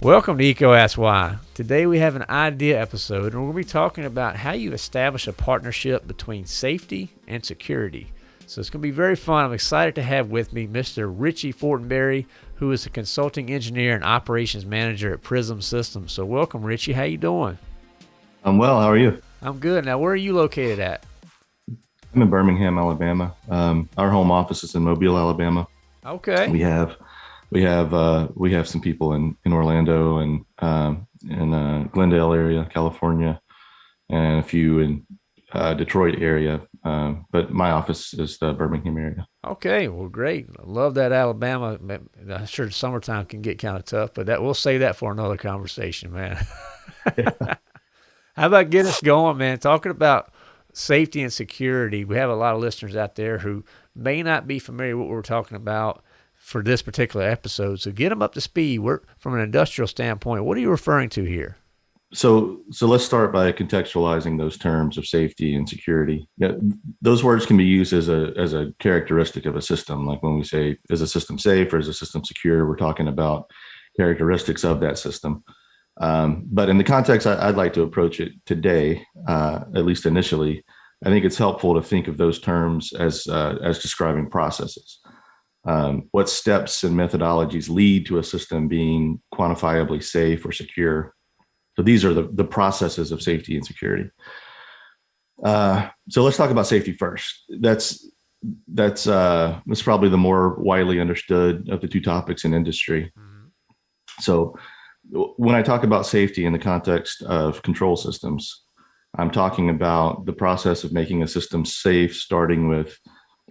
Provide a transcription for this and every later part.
Welcome to EECO Ask Why. Today we have an idea episode and we're going to be talking about how you establish a partnership between safety and security. So it's going to be very fun. I'm excited to have with me Mr. Richie Fortenberry, who is a consulting engineer and operations manager at Prism Systems. So welcome, Richie. How you doing? I'm well. How are you? I'm good. Now, where are you located at? I'm in Birmingham, Alabama. Um, our home office is in Mobile, Alabama. Okay. We have we have uh, we have some people in in Orlando and um, in uh, Glendale area, California, and a few in uh, Detroit area. Um, but my office is the Birmingham area. Okay, well, great. I love that Alabama. I'm sure summertime can get kind of tough, but that we'll save that for another conversation, man. How about getting us going, man? Talking about safety and security. We have a lot of listeners out there who may not be familiar with what we're talking about for this particular episode. So get them up to speed. We're from an industrial standpoint. What are you referring to here? So, so let's start by contextualizing those terms of safety and security. Yeah, those words can be used as a as a characteristic of a system. Like when we say, "Is a system safe?" or "Is a system secure?" We're talking about characteristics of that system. Um, but in the context I, would like to approach it today, uh, at least initially, I think it's helpful to think of those terms as uh, as describing processes. Um, what steps and methodologies lead to a system being quantifiably safe or secure? So these are the, the processes of safety and security. Uh, so let's talk about safety first. That's that's uh, that's probably the more widely understood of the two topics in industry. Mm -hmm. So when I talk about safety in the context of control systems, I'm talking about the process of making a system safe, starting with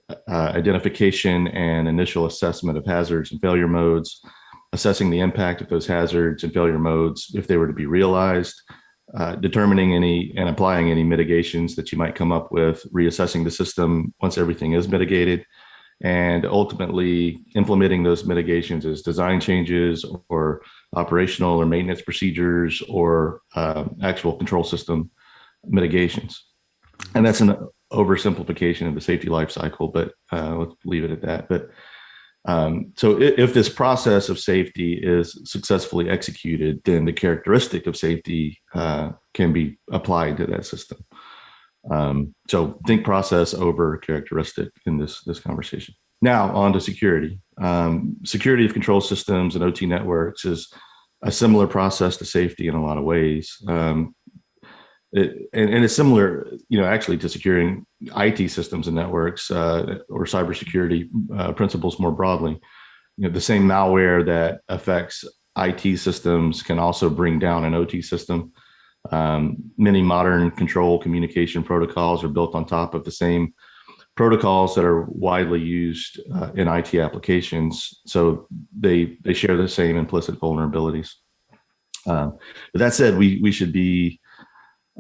uh, identification and initial assessment of hazards and failure modes, assessing the impact of those hazards and failure modes if they were to be realized, uh, determining any and applying any mitigations that you might come up with, reassessing the system once everything is mitigated, and ultimately implementing those mitigations as design changes or operational or maintenance procedures or uh, actual control system mitigations. And that's an oversimplification of the safety life cycle, but uh, let's leave it at that. But um, so if, if, this process of safety is successfully executed, then the characteristic of safety uh, can be applied to that system. Um, so think process over characteristic in this, this conversation. Now on to security. Um, security of control systems and OT networks is a similar process to safety in a lot of ways. Um, it, and, and, it's similar, you know, actually to securing IT systems and networks uh, or cybersecurity uh, principles more broadly. You know, the same malware that affects IT systems can also bring down an OT system. Um, many modern control communication protocols are built on top of the same protocols that are widely used uh, in IT applications. So they they share the same implicit vulnerabilities. Um, but that said, we we should be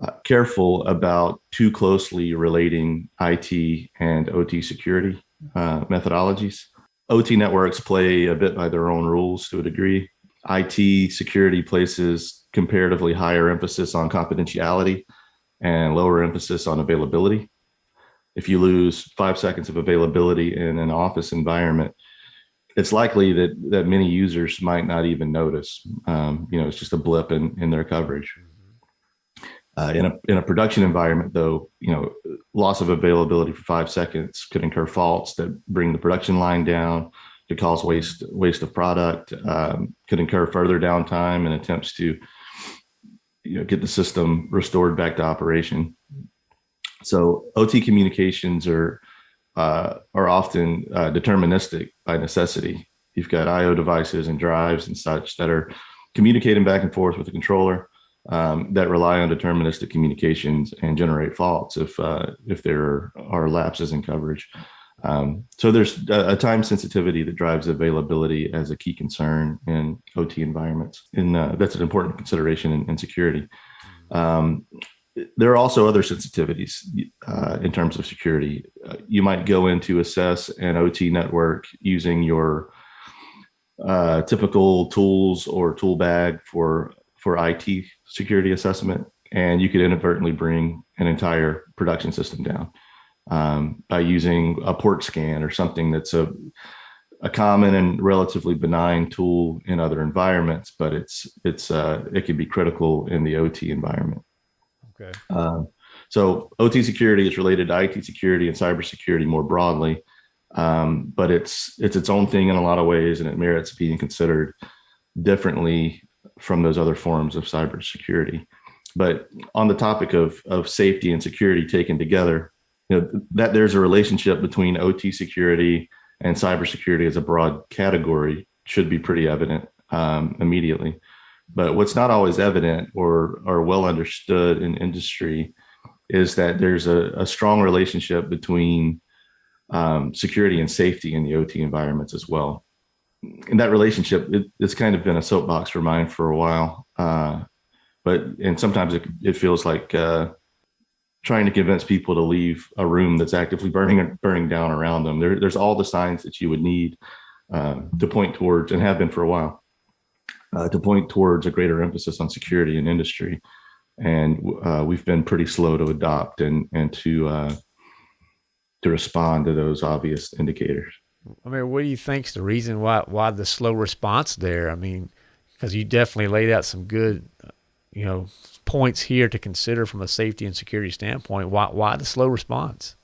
uh, careful about too closely relating IT and OT security uh, methodologies. OT networks play a bit by their own rules to a degree. IT security places comparatively higher emphasis on confidentiality and lower emphasis on availability. If you lose five seconds of availability in an office environment, it's likely that that many users might not even notice. Um, you know, it's just a blip in, in their coverage. Uh, in a in a production environment, though, you know, loss of availability for five seconds could incur faults that bring the production line down, could cause waste waste of product, um, could incur further downtime and attempts to, you know, get the system restored back to operation. So OT communications are uh, are often uh, deterministic by necessity. You've got I/O devices and drives and such that are communicating back and forth with the controller um, that rely on deterministic communications and generate faults if uh, if there are lapses in coverage. Um, so there's a, a, time sensitivity that drives availability as a key concern in OT environments, and uh, that's an important consideration in, in security. Um, there are also other sensitivities uh, in terms of security. Uh, you might go in to assess an OT network using your uh, typical tools or tool bag for for IT security assessment, and you could inadvertently bring an entire production system down. Um, by using a port scan or something that's a a common and relatively benign tool in other environments, but it's it's uh, it can be critical in the OT environment. Okay. Um, so OT security is related to IT security and cybersecurity more broadly, um, but it's it's its own thing in a lot of ways, and it merits being considered differently from those other forms of cybersecurity. But on the topic of of safety and security taken together, you know that there's a relationship between OT security and cybersecurity as a broad category should be pretty evident um, immediately. But what's not always evident or or well understood in industry is that there's a, a strong relationship between um, security and safety in the OT environments as well. And that relationship, it, it's kind of been a soapbox for mine for a while. Uh, but and sometimes it, it feels like uh, trying to convince people to leave a room that's actively burning burning down around them. There, there's all the signs that you would need uh, to point towards, and have been for a while, uh, to point towards a greater emphasis on security in industry. And uh, we've been pretty slow to adopt and and to uh, to respond to those obvious indicators. I mean, what do you think's the reason why why the slow response there? I mean, because you definitely laid out some good, you know, points here to consider from a safety and security standpoint. Why why the slow response?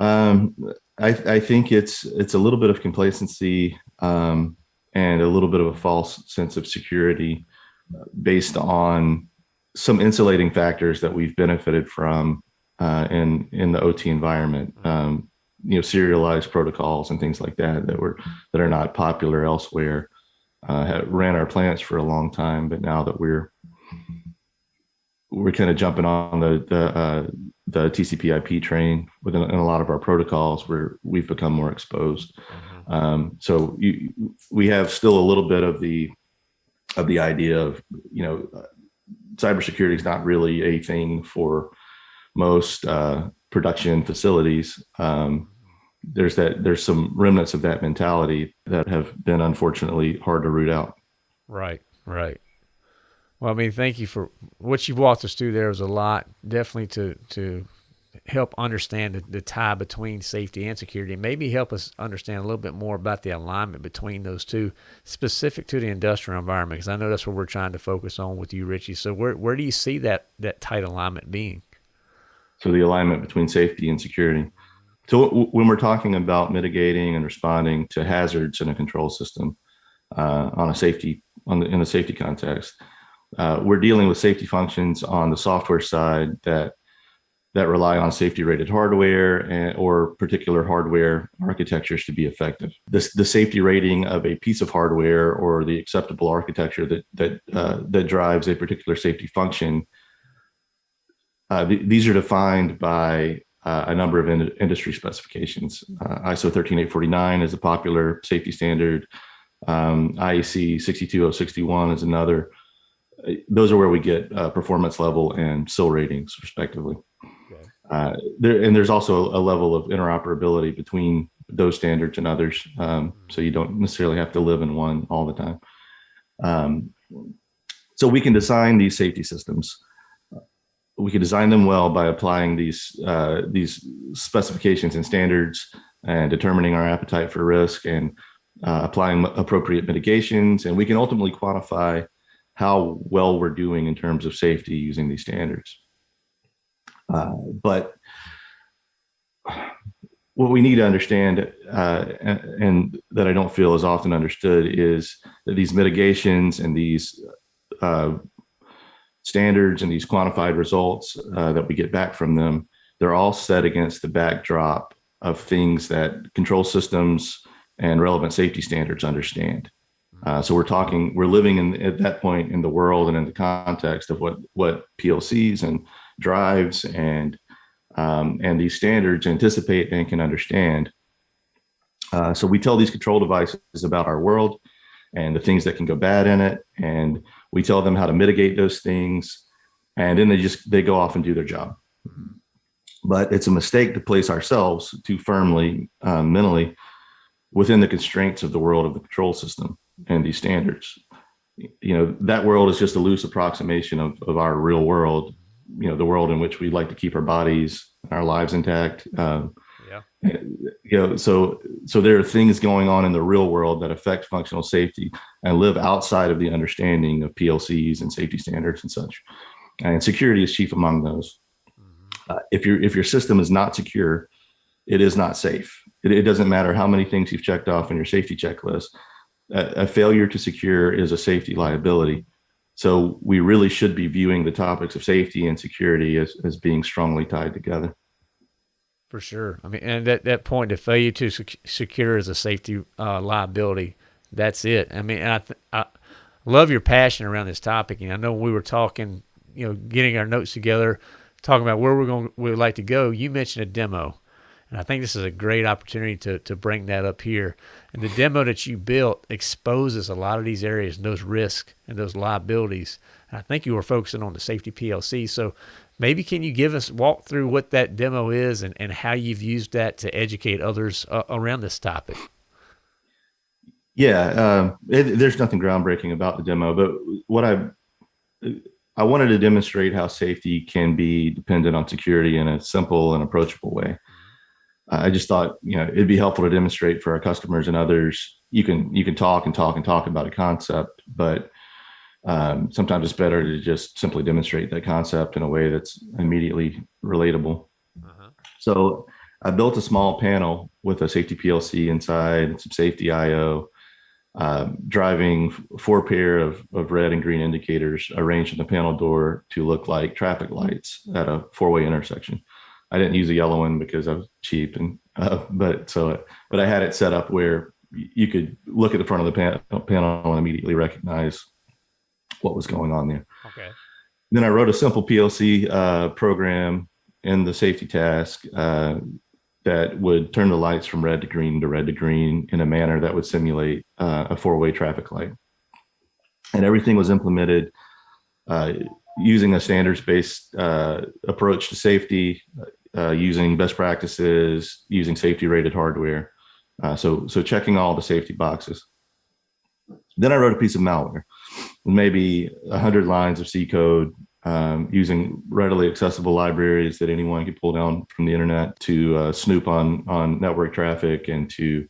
Um, I, I think it's it's a little bit of complacency um, and a little bit of a false sense of security based on some insulating factors that we've benefited from uh, in in the OT environment. Um, you know, serialized protocols and things like that that were that are not popular elsewhere. Uh, ran our plants for a long time, but now that we're we're kind of jumping on the the uh, the TCP/IP train within in a lot of our protocols where we've become more exposed. Mm-hmm. Um, so you, we have still a little bit of the of the idea of you know uh, cybersecurity is not really a thing for most uh, production facilities. Um, there's that there's some remnants of that mentality that have been unfortunately hard to root out. Right, right. Well, I mean, thank you for what you've walked us through. There was a lot, definitely to to help understand the, the tie between safety and security, maybe help us understand a little bit more about the alignment between those two, specific to the industrial environment. Because I know that's what we're trying to focus on with you, Richie. So, where where do you see that that tight alignment being? So, the alignment between safety and security. So, when we're talking about mitigating and responding to hazards in a control system uh, on a safety on the, in a safety context uh, we're dealing with safety functions on the software side that that rely on safety rated hardware and, or particular hardware architectures to be effective. This, the safety rating of a piece of hardware or the acceptable architecture that that uh, that drives a particular safety function. Uh, th these are defined by uh, a number of in industry specifications. Uh, ISO 13849 is a popular safety standard. Um, IEC 62061 is another those are where we get uh, performance level and SIL ratings respectively. Okay. Uh, there, and there's also a level of interoperability between those standards and others. Um, so you don't necessarily have to live in one all the time. Um, so we can design these safety systems. We can design them well by applying these uh, these specifications and standards and determining our appetite for risk and uh, applying appropriate mitigations. And we can ultimately quantify how well we're doing in terms of safety using these standards. Uh, but what we need to understand, uh, and, and, that I don't feel is often understood, is that these mitigations and these uh, standards and these quantified results uh, that we get back from them, they're all set against the backdrop of things that control systems and relevant safety standards understand. Uh, so we're talking, we're living in at that point in the world and in the context of what what PLCs and drives and um, and these standards anticipate and can understand. Uh, so we tell these control devices about our world and the things that can go bad in it, and we tell them how to mitigate those things, and then they just they go off and do their job. But it's a mistake to place ourselves too firmly uh, mentally within the constraints of the world of the control system and these standards. You know, that world is just a loose approximation of, of our real world. you know the world in which we like to keep our bodies, and our lives intact. Um, yeah. You know, so so there are things going on in the real world that affect functional safety and live outside of the understanding of PLCs and safety standards and such. And security is chief among those. Mm-hmm. Uh, if your if your system is not secure, it is not safe. It, it, doesn't matter how many things you've checked off in your safety checklist. A, a failure to secure is a safety liability. So we really should be viewing the topics of safety and security as, as being strongly tied together. For sure. I mean, and that, that point, the failure to sec- secure is a safety uh, liability. That's it. I mean, I, th- I love your passion around this topic. And I know we were talking, you know, getting our notes together, talking about where we're going, we would like to go. You mentioned a demo. And I think this is a great opportunity to, to bring that up here. And the demo that you built exposes a lot of these areas and those risks and those liabilities. And I think you were focusing on the safety PLC. So maybe can you give us walk through what that demo is and, and how you've used that to educate others uh, around this topic? Yeah, uh, it, there's nothing groundbreaking about the demo, but what I I wanted to demonstrate how safety can be dependent on security in a simple and approachable way. I just thought, you know, it'd be helpful to demonstrate for our customers and others. You can you can talk and talk and talk about a concept, but um, sometimes it's better to just simply demonstrate that concept in a way that's immediately relatable. Uh-huh. So I built a small panel with a safety PLC inside, some safety IO, uh, driving four pair of, of red and green indicators arranged in the panel door to look like traffic lights at a four-way intersection. I didn't use a yellow one because I was cheap, and uh, but so but I had it set up where you could look at the front of the panel and immediately recognize what was going on there. Okay. Then I wrote a simple PLC uh, program in the safety task uh, that would turn the lights from red to green to red to green in a manner that would simulate uh, a four-way traffic light. And everything was implemented uh, using a standards-based uh, approach to safety, uh, using best practices, using safety rated hardware. Uh, so, so checking all the safety boxes. Then I wrote a piece of malware, maybe a hundred lines of C code um, using readily accessible libraries that anyone could pull down from the internet to uh, snoop on on network traffic and to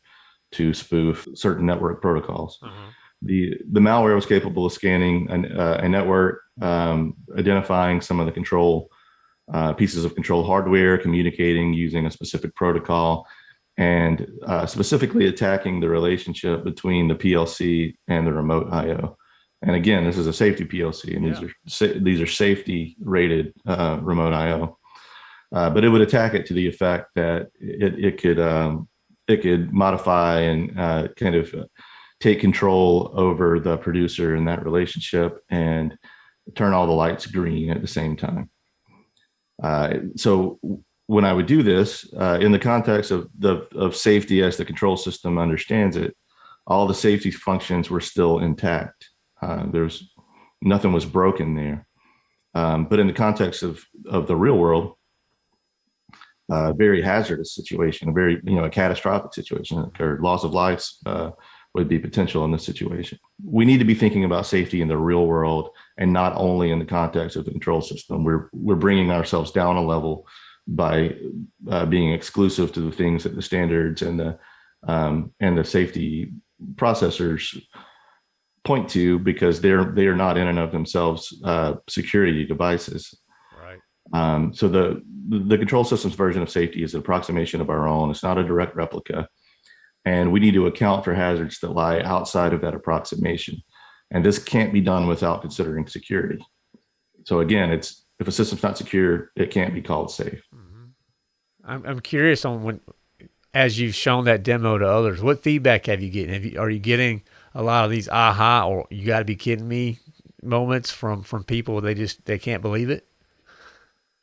to spoof certain network protocols. Uh-huh. The the malware was capable of scanning an, uh, a network, um, identifying some of the control uh, pieces of control hardware, communicating using a specific protocol, and uh, specifically attacking the relationship between the PLC and the remote I/O. And again, this is a safety PLC, and yeah. these are these are safety rated uh, remote I/O. Uh, but it would attack it to the effect that it it could um, it could modify and uh, kind of take control over the producer in that relationship and turn all the lights green at the same time. Uh, so when I would do this uh, in the context of the of safety as the control system understands it, all the safety functions were still intact. Uh, there's nothing was broken there. Um, but in the context of of the real world, a uh, very hazardous situation, a very you know a catastrophic situation occurred, loss of lives uh, would be potential in this situation. We need to be thinking about safety in the real world and not only in the context of the control system. We're we're bringing ourselves down a level by uh, being exclusive to the things that the standards and the um, and the safety processors point to because they're they are not in and of themselves uh, security devices. Right. Um, so the the control systems version of safety is an approximation of our own. It's not a direct replica. And we need to account for hazards that lie outside of that approximation. And this can't be done without considering security. So again, it's if a system's not secure, it can't be called safe. Mm-hmm. I'm, I'm curious on when, as you've shown that demo to others, what feedback have you getting? Have you, are you getting a lot of these aha or you got to be kidding me moments from from people they just they can't believe it?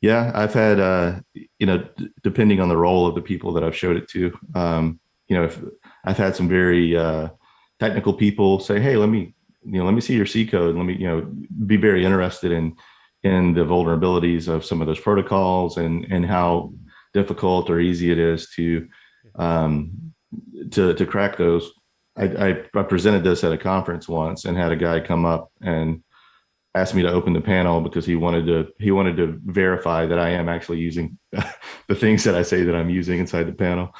Yeah, I've had uh, you know, depending on the role of the people that I've showed it to, um, you know, if I've had some very uh, technical people say, "Hey, let me, you know, let me see your C code. Let me, you know, be very interested in in the vulnerabilities of some of those protocols and and how difficult or easy it is to um, to to crack those." I, I, presented this at a conference once and had a guy come up and asked me to open the panel because he wanted to he wanted to verify that I am actually using the things that I say that I'm using inside the panel.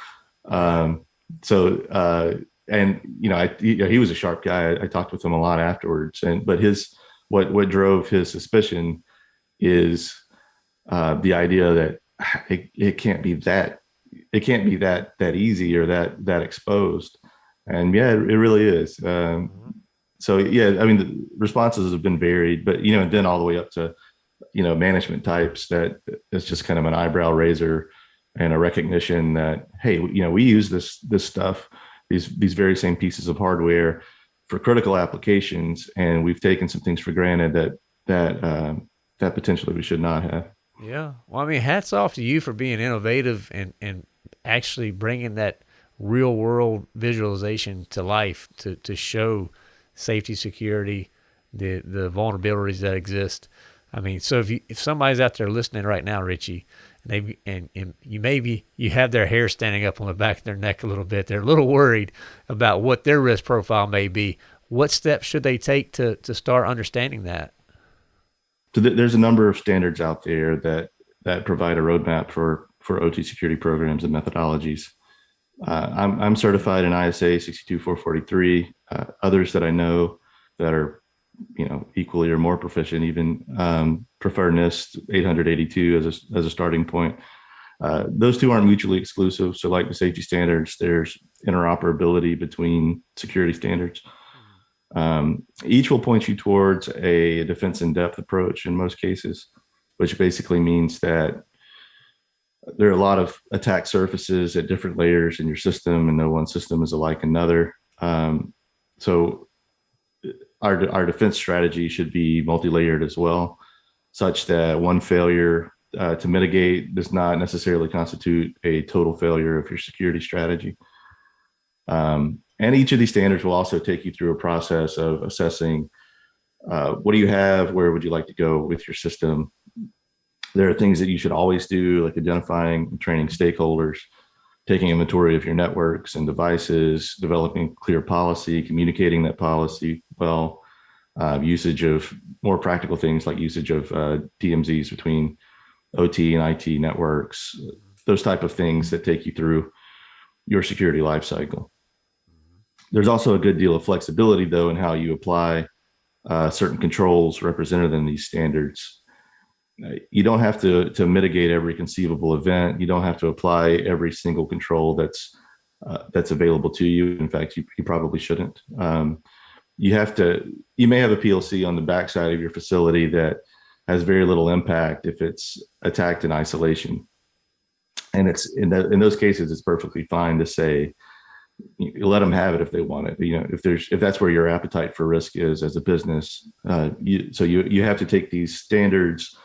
Um, so uh, and you know, I he, he was a sharp guy. I, I, talked with him a lot afterwards, and but his what what drove his suspicion is uh, the idea that it, it can't be that it can't be that that easy or that that exposed and yeah it, it really is um, mm-hmm. so yeah i mean the responses have been varied but you know and then all the way up to you know management types that it's just kind of an eyebrow raiser and a recognition that hey you know we use this this stuff these these very same pieces of hardware for critical applications and we've taken some things for granted that that um, that potentially we should not have yeah. Well, I mean, hats off to you for being innovative and, and actually bringing that real world visualization to life to, to show safety, security, the, the vulnerabilities that exist. I mean, so if you, if somebody's out there listening right now, Richie, they and, and you maybe you have their hair standing up on the back of their neck a little bit, they're a little worried about what their risk profile may be. What steps should they take to to start understanding that? so th- there's a number of standards out there that that provide a roadmap for for OT security programs and methodologies. Uh, I'm, I'm certified in ISA 62443. Uh, others that I know that are, you know, equally or more proficient, even um, prefer NIST 882 as a, as a starting point. Uh, those two aren't mutually exclusive. So like the safety standards, there's interoperability between security standards. Um, each will point you towards a defense in depth approach in most cases, which basically means that there are a lot of attack surfaces at different layers in your system, and no one system is alike another. Um, so our, our defense strategy should be multi-layered as well, such that one failure uh, to mitigate does not necessarily constitute a total failure of your security strategy. Um, and each of these standards will also take you through a process of assessing uh, what do you have, where would you like to go with your system. There are things that you should always do, like identifying and training stakeholders, taking inventory of your networks and devices, developing clear policy, communicating that policy well, uh, usage of more practical things like usage of uh, DMZs between OT and IT networks, those type of things that take you through your security lifecycle. There's also a good deal of flexibility though in how you apply uh, certain controls represented in these standards. You don't have to, to mitigate every conceivable event. You don't have to apply every single control that's uh, that's available to you. In fact, you, you probably shouldn't. Um, you have to, you may have a PLC on the backside of your facility that has very little impact if it's attacked in isolation. And it's in, in those cases, it's perfectly fine to say, you let them have it if they want it. You know, if there's if that's where your appetite for risk is as a business, uh, you, so you you have to take these standards,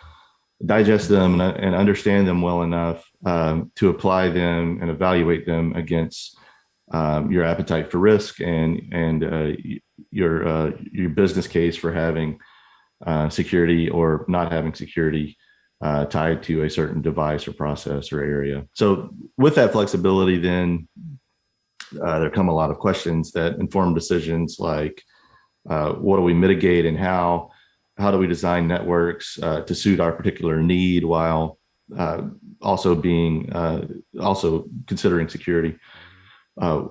digest them, and, and understand them well enough um, to apply them and evaluate them against um, your appetite for risk and and uh, your uh, your business case for having uh, security or not having security. Uh, tied to a certain device or process or area. So with that flexibility, then uh, there come a lot of questions that inform decisions like uh, what do we mitigate and how how do we design networks uh, to suit our particular need while uh, also being uh, also considering security? Uh,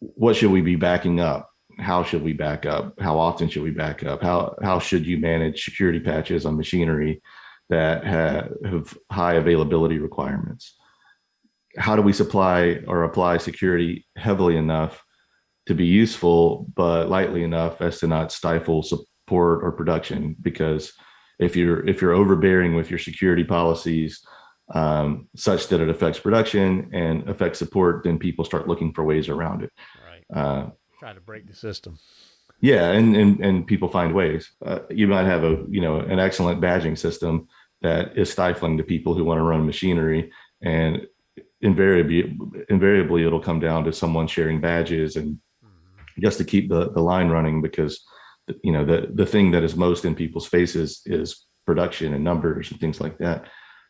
what should we be backing up? How should we back up? How often should we back up? How how should you manage security patches on machinery that have, have high availability requirements? How do we supply or apply security heavily enough to be useful, but lightly enough as to not stifle support or production? Because if you're if you're overbearing with your security policies um, such that it affects production and affects support, then people start looking for ways around it. Right. Uh, Try to break the system. Yeah, and and and people find ways. Uh, you might have a you know an excellent badging system that is stifling to people who want to run machinery, and invariably invariably it'll come down to someone sharing badges and mm-hmm. just to keep the, the line running because you know the the thing that is most in people's faces is production and numbers and things like that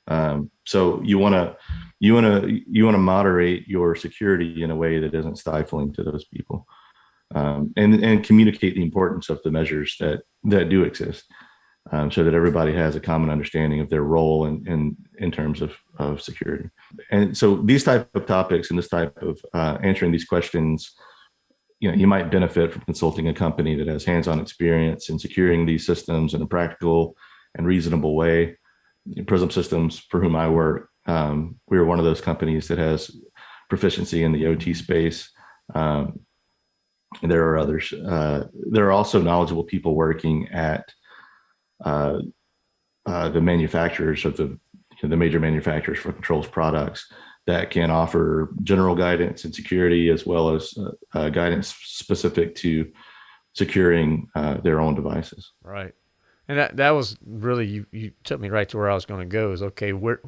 um, so you want to you want to you want to moderate your security in a way that isn't stifling to those people um, and and communicate the importance of the measures that that do exist um, so that everybody has a common understanding of their role in, in, in terms of, of security. And so these type of topics and this type of uh, answering these questions, you know, you might benefit from consulting a company that has hands-on experience in securing these systems in a practical and reasonable way. Prism Systems, for whom I work, um, we are one of those companies that has proficiency in the OT space. Um, there are others. Uh, there are also knowledgeable people working at uh, uh, the manufacturers of the the major manufacturers for controls products that can offer general guidance and security as well as uh, uh, guidance specific to securing uh, their own devices. Right, and that that was really you you took me right to where I was going to go. Is okay, where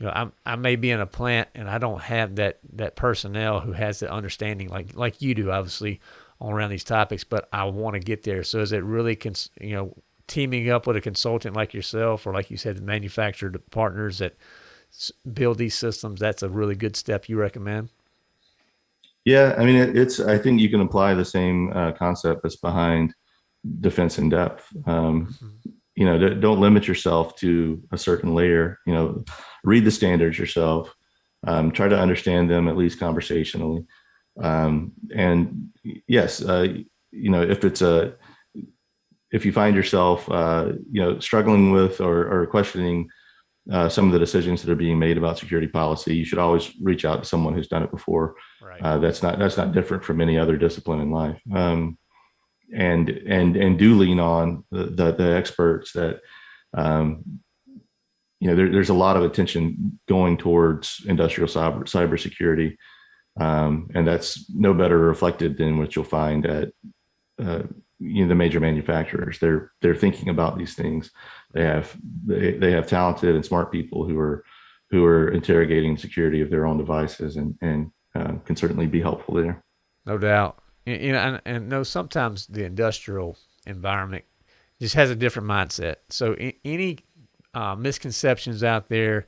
you know, I'm, I may be in a plant and I don't have that, that personnel who has the understanding like, like you do, obviously, on around these topics, but I want to get there. So is it really, cons- you know, teaming up with a consultant like yourself, or like you said, the manufacturer partners that build these systems? That's a really good step you recommend. Yeah, I mean, it, it's. I think you can apply the same uh, concept that's behind defense in depth. Um, mm-hmm you know, don't limit yourself to a certain layer, you know, read the standards yourself, um, try to understand them at least conversationally. Um, and yes, uh, you know, if it's a, if you find yourself, uh, you know, struggling with or, or questioning uh, some of the decisions that are being made about security policy, you should always reach out to someone who's done it before. Right. Uh, that's not that's not different from any other discipline in life. Um, and and and do lean on the the, the experts that um, you know there, there's a lot of attention going towards industrial cyber cybersecurity um, and that's no better reflected than what you'll find at uh, you know the major manufacturers they're they're thinking about these things they have they, they have talented and smart people who are who are interrogating security of their own devices and and uh, can certainly be helpful there no doubt you know, and, and no, sometimes the industrial environment just has a different mindset. So any uh, misconceptions out there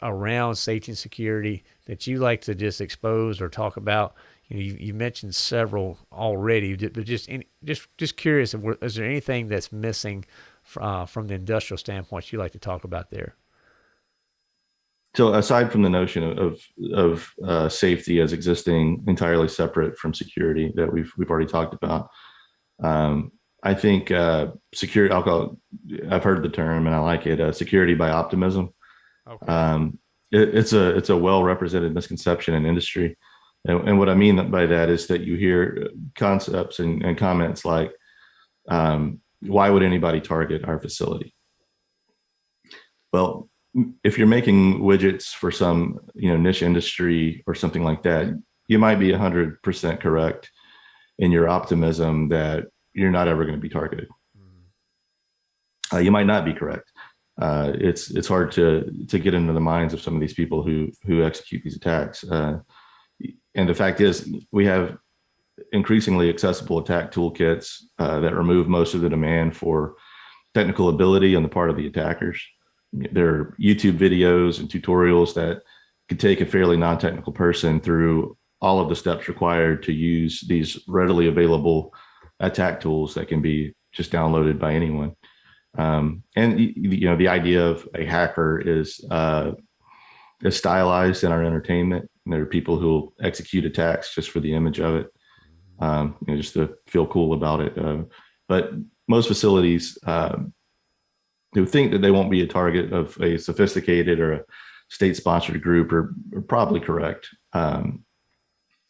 around safety and security that you like to just expose or talk about? You, know, you, you mentioned several already, but just just just curious, is there anything that's missing uh, from the industrial standpoint you like to talk about there? so aside from the notion of of uh, safety as existing entirely separate from security that we've we've already talked about, um, I think uh, security. I'll call. It, I've heard the term and I like it. Uh, security by optimism. Okay. Um, it, it's a it's a well represented misconception in industry, and, and, what I mean by that is that you hear concepts and, and comments like, um, "Why would anybody target our facility?" Well, if you're making widgets for some you know niche industry or something like that you might be 100% correct in your optimism that you're not ever going to be targeted. Uh, you might not be correct. Uh, it's it's hard to to get into the minds of some of these people who who execute these attacks. Uh, and the fact is we have increasingly accessible attack toolkits uh, that remove most of the demand for technical ability on the part of the attackers there are YouTube videos and tutorials that could take a fairly non-technical person through all of the steps required to use these readily available attack tools that can be just downloaded by anyone. Um, and you know, the idea of a hacker is uh, is stylized in our entertainment. And there are people who execute attacks just for the image of it, um, you know, just to feel cool about it. Uh, but most facilities uh, who think that they won't be a target of a sophisticated or a state-sponsored group are, are probably correct. Um,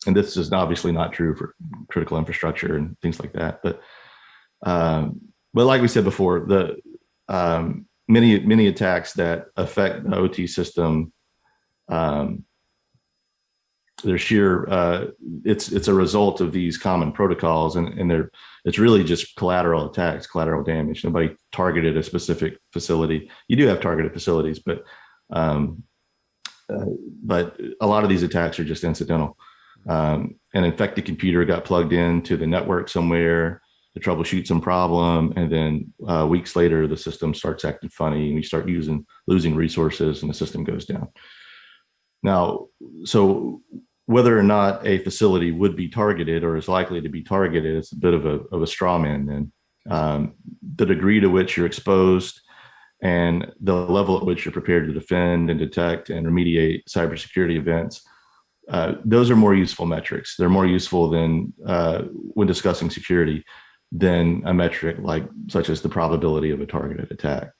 and this is obviously not true for critical infrastructure and things like that. But um, but like we said before, the um, many many attacks that affect the OT system um, they're sheer uh, it's it's a result of these common protocols and, and they're it's really just collateral attacks collateral damage. Nobody targeted a specific facility. You do have targeted facilities but um, uh, but a lot of these attacks are just incidental. Um, an infected computer got plugged into the network somewhere to troubleshoot some problem and then uh, weeks later the system starts acting funny and we start using losing resources and the system goes down. Now so whether or not a facility would be targeted or is likely to be targeted is a bit of a, of a straw man then um, the degree to which you're exposed, and the level at which you're prepared to defend and detect and remediate cybersecurity events. Uh, those are more useful metrics. They're more useful than uh, when discussing security than a metric like such as the probability of a targeted attack.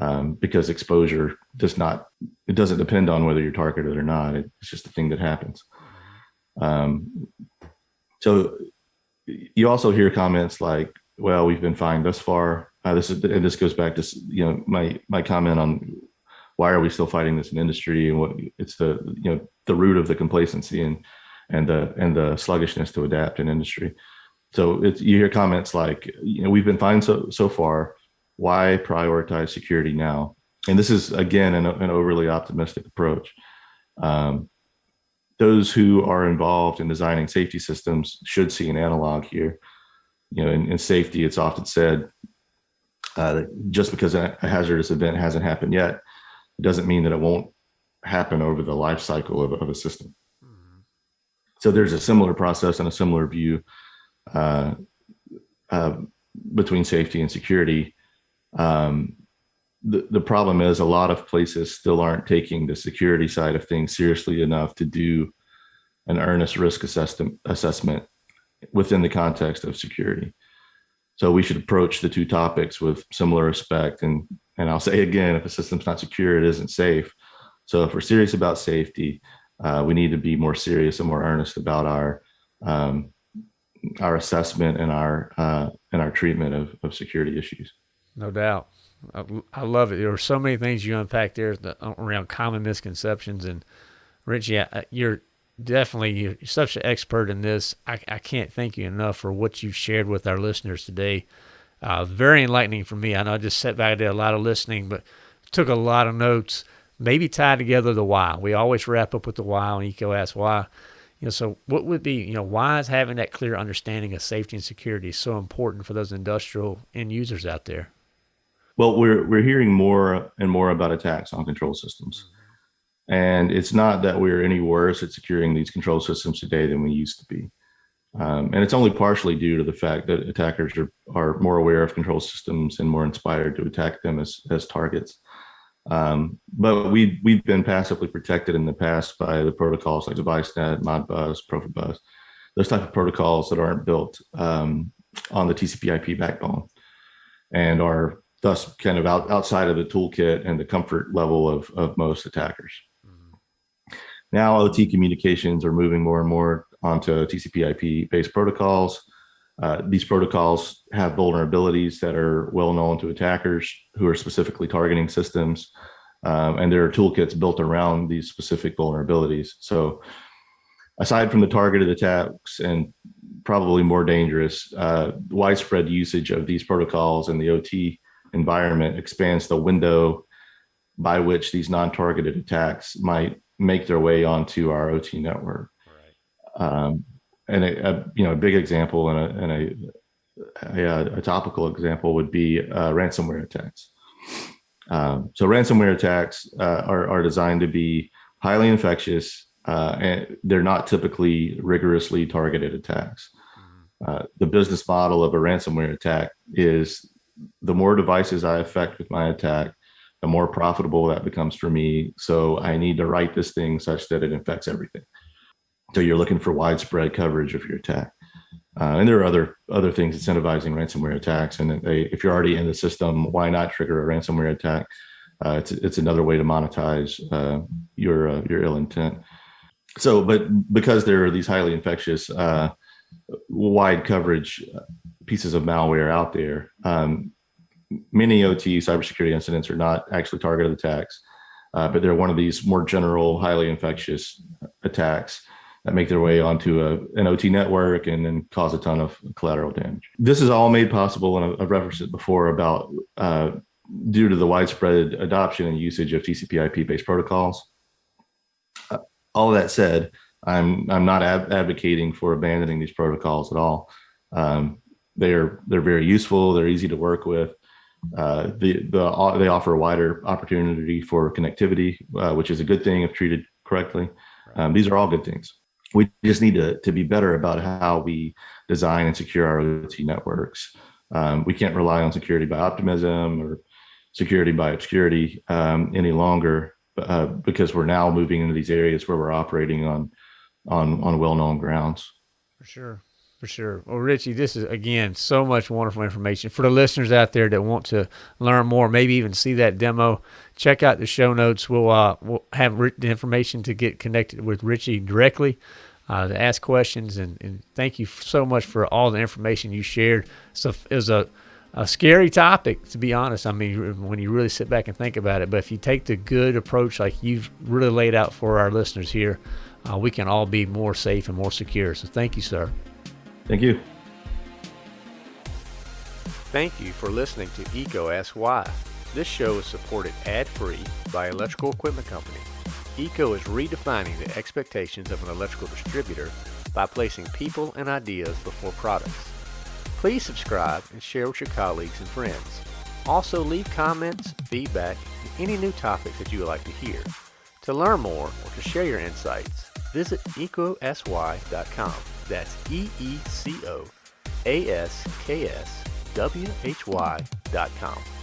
Um, because exposure does not, it doesn't depend on whether you're targeted or not. It's just a thing that happens. Um, so you also hear comments like, well, we've been fine thus far. Uh, this is, and this goes back to, you know, my, my comment on why are we still fighting this in industry and what it's the, you know, the root of the complacency and, and the, and the sluggishness to adapt in industry. So it's, you hear comments like, you know, we've been fine so, so far. Why prioritize security now? And this is, again, an, an overly optimistic approach. Um, those who are involved in designing safety systems should see an analog here. You know, in, in safety, it's often said uh, that just because a, hazardous event hasn't happened yet, it doesn't mean that it won't happen over the life cycle of, of a system. Mm -hmm. So there's a similar process and a similar view uh, uh, between safety and security. Um, the, the problem is a lot of places still aren't taking the security side of things seriously enough to do an earnest risk assessment assessment within the context of security. So we should approach the two topics with similar respect. And, and I'll say again, if a system's not secure, it isn't safe. So if we're serious about safety, uh, we need to be more serious and more earnest about our um, our assessment and our uh, and our treatment of, of security issues. No doubt. I, I love it. There are so many things you unpack there around common misconceptions. And Richie, you're definitely you're such an expert in this. I, I can't thank you enough for what you've shared with our listeners today. Uh, very enlightening for me. I know I just sat back, I did a lot of listening, but took a lot of notes. Maybe tie together the why. We always wrap up with the why on EECO Ask Why. You know, so what would be, you know, why is having that clear understanding of safety and security so important for those industrial end users out there? Well, we're we're hearing more and more about attacks on control systems. And it's not that we're any worse at securing these control systems today than we used to be. Um, and it's only partially due to the fact that attackers are, are more aware of control systems and more inspired to attack them as, as targets. Um, but we, we've been passively protected in the past by the protocols like DeviceNet, Modbus, Profibus, those type of protocols that aren't built um, on the TCP IP backbone and are thus kind of out, outside of the toolkit and the comfort level of, of most attackers. Mm -hmm. Now OT communications are moving more and more onto TCP IP based protocols. Uh, these protocols have vulnerabilities that are well known to attackers who are specifically targeting systems. Um, and there are toolkits built around these specific vulnerabilities. So aside from the targeted attacks and probably more dangerous, uh, widespread usage of these protocols and the OT environment expands the window by which these non-targeted attacks might make their way onto our OT network. Right. Um, and a, a, you know a big example and a, and a, a, a topical example would be uh, ransomware attacks. Um, so ransomware attacks uh, are, are designed to be highly infectious uh, and they're not typically rigorously targeted attacks. Mm-hmm. Uh, the business model of a ransomware attack is the more devices I affect with my attack, the more profitable that becomes for me. So I need to write this thing such that it infects everything. So you're looking for widespread coverage of your attack. Uh, and there are other other things incentivizing ransomware attacks. And they, if you're already in the system, why not trigger a ransomware attack? Uh, it's it's another way to monetize uh, your uh, your ill intent. So, but because there are these highly infectious, uh, wide coverage pieces of malware out there. Um, many OT cybersecurity incidents are not actually targeted attacks, uh, but they're one of these more general, highly infectious attacks that make their way onto a, an OT network and then cause a ton of collateral damage. This is all made possible, and I've referenced it before about uh, due to the widespread adoption and usage of TCP IP-based protocols. Uh, all of that said, I'm I'm not advocating for abandoning these protocols at all. Um, they're they're very useful. They're easy to work with. Uh, the the they offer a wider opportunity for connectivity, uh, which is a good thing if treated correctly. Um, these are all good things. We just need to to be better about how we design and secure our OT networks. Um, we can't rely on security by optimism or security by obscurity um, any longer uh, because we're now moving into these areas where we're operating on on on well-known grounds. For sure. For sure. Well, Richie, this is again so much wonderful information for the listeners out there that want to learn more, maybe even see that demo. Check out the show notes. We'll uh, we'll have the information to get connected with Richie directly, uh, to ask questions, and, and thank you so much for all the information you shared. So it was a a scary topic, to be honest. I mean, when you really sit back and think about it, but if you take the good approach like you've really laid out for our listeners here, uh, we can all be more safe and more secure. So thank you, sir. Thank you. Thank you for listening to EECO Ask Why. This show is supported ad-free by Electrical Equipment Company. EECO is redefining the expectations of an electrical distributor by placing people and ideas before products. Please subscribe and share with your colleagues and friends. Also leave comments, feedback, and any new topics that you would like to hear. To learn more or to share your insights, visit eecoaskwhy.com. That's E-E-C-O-A-S-K-S-W-H-Y.com.